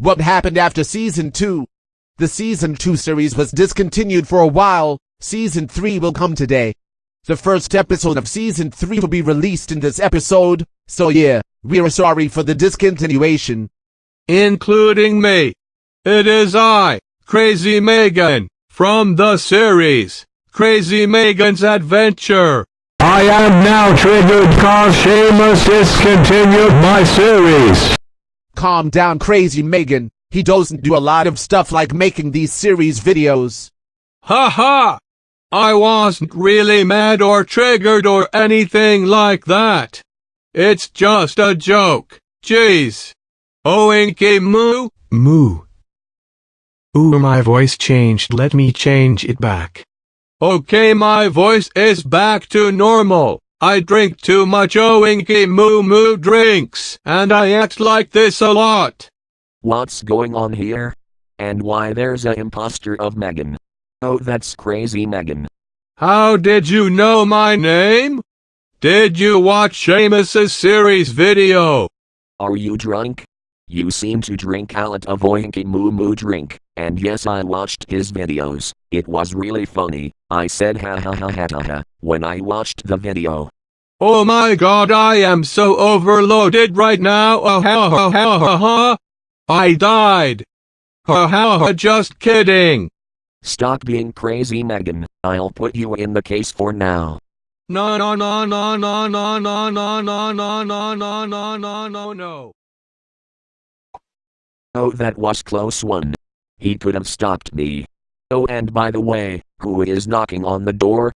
What happened after season 2? The season 2 series was discontinued for a while. Season 3 will come today. The first episode of season 3 will be released in this episode. So yeah, we're sorry for the discontinuation. including me. It is I, Crazy Megan, from the series, Crazy Megan's Adventure. I am now triggered cause Seamus discontinued my series. Calm down, crazy Megan. He doesn't do a lot of stuff like making these series videos. Ha ha! I wasn't really mad or triggered or anything like that. It's just a joke. Jeez. Oinky moo. Moo. Ooh, my voice changed. Let me change it back. Okay, my voice is back to normal. I drink too much Oinky moo moo drinks, and I act like this a lot. What's going on here? And why there's a imposter of Megan? Oh, that's crazy Megan. How did you know my name? Did you watch Seamus's series video? Are you drunk? You seem to drink a lot of Oinky Moo Moo drink, and yes, I watched his videos. It was really funny. I said ha ha ha ha ha ha when I watched the video. Oh my god, I am so overloaded right now. Oh ha ha ha ha ha. I died. Ha ha ha, just kidding. Stop being crazy, Megan. I'll put you in the case for now. No no no no no no no no no no no no no no no no. Oh, that was close one. He could have stopped me. Oh, and by the way, who is knocking on the door?